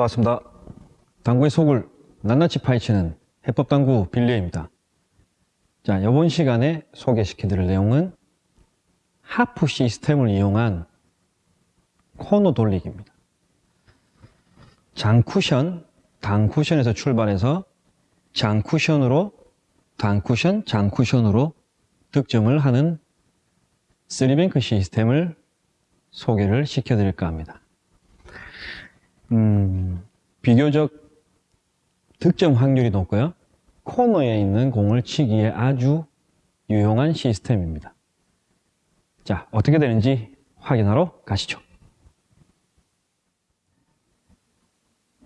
반갑습니다. 당구의 속을 낱낱이 파헤치는 해법당구 빌리입니다. 자, 이번 시간에 소개시켜드릴 내용은 하프 시스템을 이용한 코너 돌리기입니다. 장쿠션, 단쿠션에서 출발해서 장쿠션으로 단쿠션, 장쿠션으로 득점을 하는 three bank 시스템을 소개를 시켜드릴까 합니다. 음, 비교적 득점 확률이 높고요. 코너에 있는 공을 치기에 아주 유용한 시스템입니다. 자, 어떻게 되는지 확인하러 가시죠.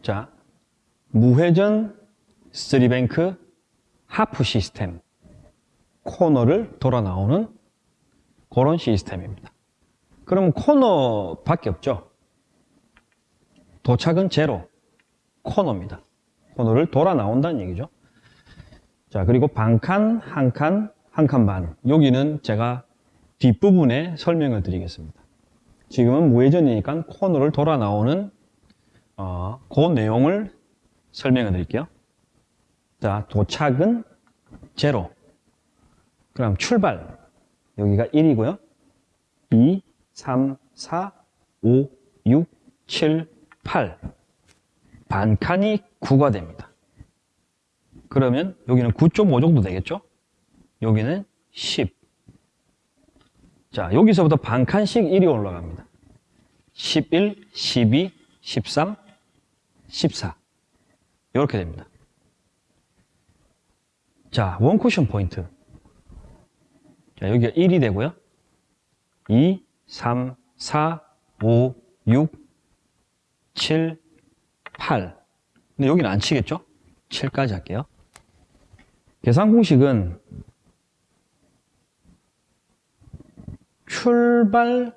자, 무회전 쓰리뱅크 하프 시스템 코너를 돌아 나오는 그런 시스템입니다. 그럼 코너밖에 없죠. 도착은 제로, 코너입니다. 코너를 돌아 나온다는 얘기죠. 자, 그리고 반칸, 한 칸, 한 칸 반. 여기는 제가 뒷부분에 설명을 드리겠습니다. 지금은 무회전이니까 코너를 돌아 나오는 어, 그 내용을 설명해 드릴게요. 자, 도착은 제로. 그럼 출발. 여기가 1이고요. 2, 3, 4, 5, 6, 7, 8. 반칸이 9가 됩니다. 그러면 여기는 9.5 정도 되겠죠? 여기는 10. 자, 여기서부터 반칸씩 1이 올라갑니다. 11, 12, 13, 14. 이렇게 됩니다. 자, 원쿠션 포인트. 자, 여기가 1이 되고요. 2, 3, 4, 5, 6, 7, 8. 근데 여기는 안 치겠죠? 7까지 할게요. 계산 공식은 출발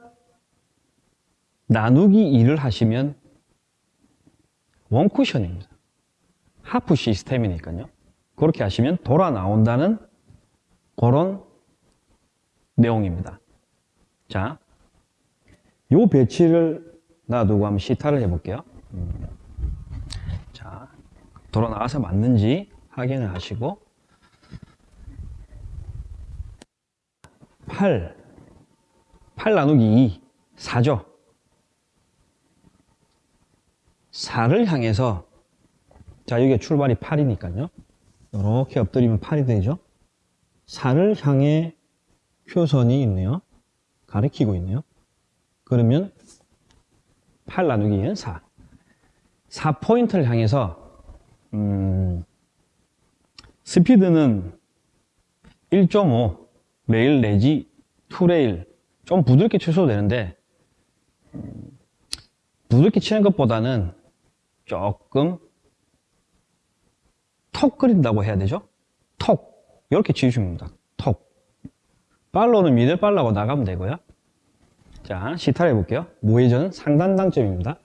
나누기 2를 하시면 원쿠션입니다. 하프 시스템이니까요. 그렇게 하시면 돌아 나온다는 그런 내용입니다. 자, 요 배치를 놔두고 한번 시타를 해볼게요. 음. 자, 돌아 나와서 맞는지 확인을 하시고 8, 8 나누기 2, 4죠. 4를 향해서 자 여기가 출발이 8이니까요. 이렇게 엎드리면 8이 되죠. 4를 향해 표선이 있네요. 가리키고 있네요. 그러면 8 나누기 2는 4. 4포인트를 향해서 음, 스피드는 1.5 레일 내지 2레일 좀 부드럽게 쳐도 되는데 음, 부드럽게 치는 것보다는 조금 턱 그린다고 해야 되죠? 턱 이렇게 됩니다. 턱 팔로는 미들 팔라고 나가면 되고요. 자 시타를 해볼게요. 무회전 상단 당점입니다.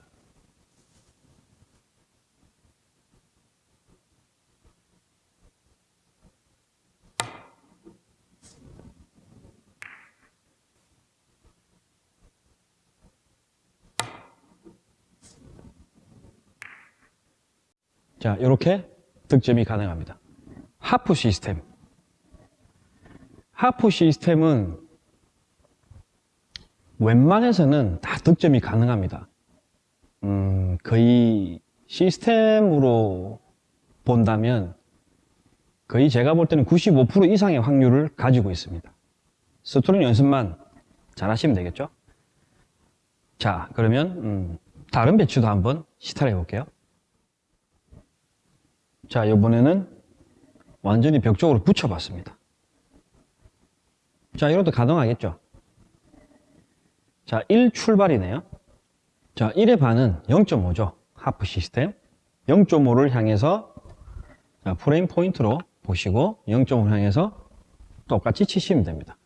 자, 이렇게 득점이 가능합니다. 하프 시스템. 하프 시스템은 웬만해서는 다 득점이 가능합니다. 음, 거의 시스템으로 본다면 거의 제가 볼 때는 95% 이상의 확률을 가지고 있습니다. 스토링 연습만 잘 하시면 되겠죠? 자, 그러면 음, 다른 배치도 한번 시타를 해 볼게요. 자, 이번에는 완전히 벽 쪽으로 붙여 봤습니다. 자, 이것도 가능하겠죠? 자, 1 출발이네요. 자, 1의 반은 0.5죠. 하프 시스템. 0.5를 향해서 자, 프레임 포인트로 보시고 0.5를 향해서 똑같이 치시면 됩니다.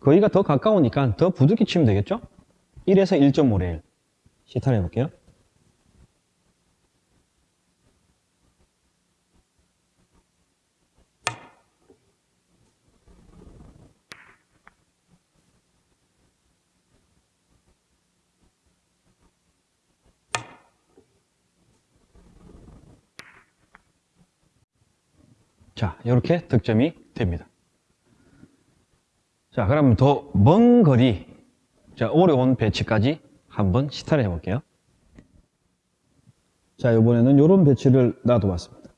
거기가 더 가까우니까 더 부드럽게 치면 되겠죠? 1에서 1.5레일. 시타를 해볼게요. 자, 이렇게 득점이 됩니다. 자, 그러면 더먼 거리, 자, 어려운 배치까지 한번 시타를 해볼게요. 자, 이번에는 이런 배치를 놔둬봤습니다.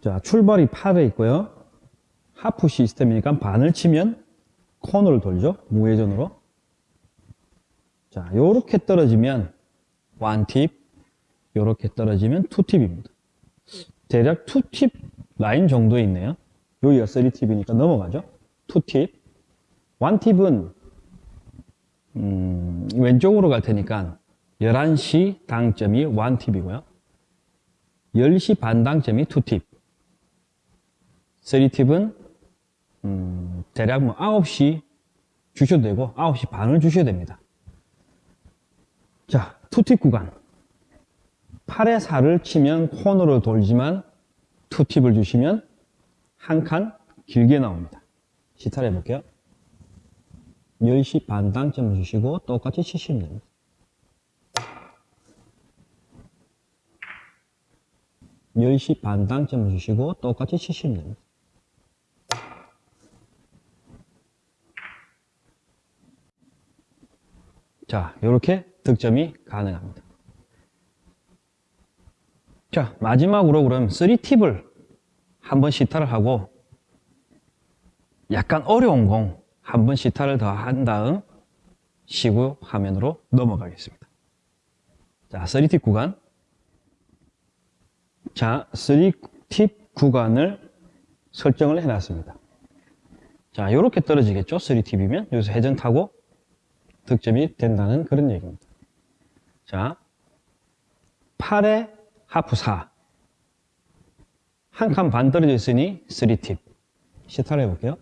자, 출발이 8에 있고요. 하프 시스템이니까 반을 치면 코너를 돌죠. 무회전으로. 자, 요렇게 떨어지면 원팁, 요렇게 떨어지면 two 팁입니다. 대략 two 팁 라인 정도에 있네요. 여기가 3팁이니까 넘어가죠. two 팁. one 팁은 음, 왼쪽으로 갈 테니까 11시 당점이 one 팁이고요. 10시 반 당점이 two 팁. 3팁은 음, 대략 뭐 9시 주셔도 되고 9시 반을 주셔야 됩니다. 자, 투팁 구간. 8에 4를 치면 코너로 돌지만 투팁을 주시면 한 칸 길게 나옵니다. 시타를 해볼게요. 10시 반 당점을 주시고 똑같이 치시면 됩니다. 열시반 당점을 주시고 똑같이 치시면 됩니다. 자, 이렇게 득점이 가능합니다. 자, 마지막으로 그럼 3팁을 한번 시타를 하고 약간 어려운 공 한번 시타를 더 한 다음 시구 화면으로 넘어가겠습니다. 자, 3팁 구간. 자, 3팁 구간을 설정을 해놨습니다. 자, 이렇게 떨어지겠죠? 3팁이면 여기서 회전 타고 득점이 된다는 그런 얘기입니다. 자, 8에 하프 4. 한 칸 반 떨어져 있으니 3팁. 시타를 해볼게요.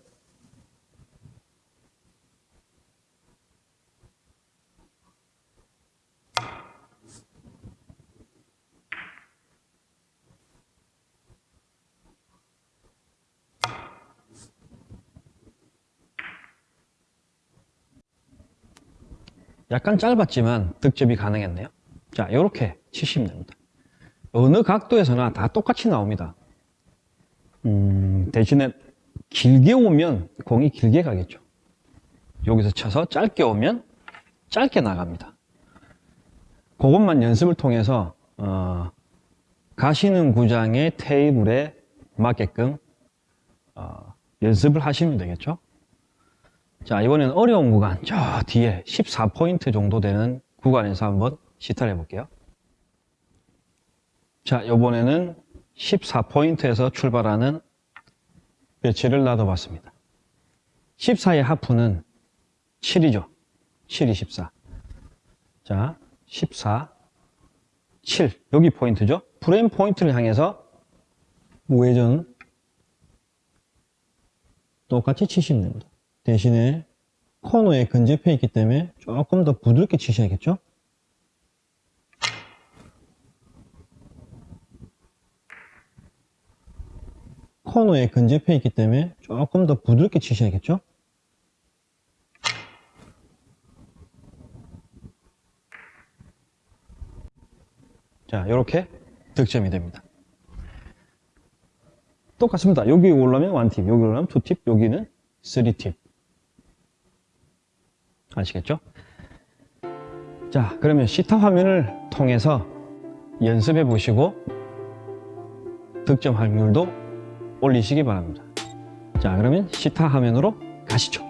약간 짧았지만 득점이 가능했네요. 자, 이렇게 치시면 됩니다. 어느 각도에서나 다 똑같이 나옵니다. 음, 대신에 길게 오면 공이 길게 가겠죠. 여기서 쳐서 짧게 오면 짧게 나갑니다. 그것만 연습을 통해서 어, 가시는 구장의 테이블에 맞게끔 어, 연습을 하시면 되겠죠. 자, 이번에는 어려운 구간, 저 뒤에 14포인트 정도 되는 구간에서 한번 시타를 해볼게요. 자, 이번에는 14포인트에서 출발하는 배치를 놔둬봤습니다. 14의 하프는 7이죠. 7이 14. 자, 14, 7. 여기 포인트죠. 프레임 포인트를 향해서 우회전 똑같이 치시면 됩니다. 대신에 코너에 근접해 있기 때문에 조금 더 부드럽게 치셔야겠죠? 코너에 근접해 있기 때문에 조금 더 부드럽게 치셔야겠죠? 자, 이렇게 득점이 됩니다. 똑같습니다. 여기 올라면 1팁, 여기 올라면 2팁, 여기는 3팁. 아시겠죠? 자, 그러면 시타 화면을 통해서 연습해 보시고 득점 확률도 올리시기 바랍니다. 자, 그러면 시타 화면으로 가시죠.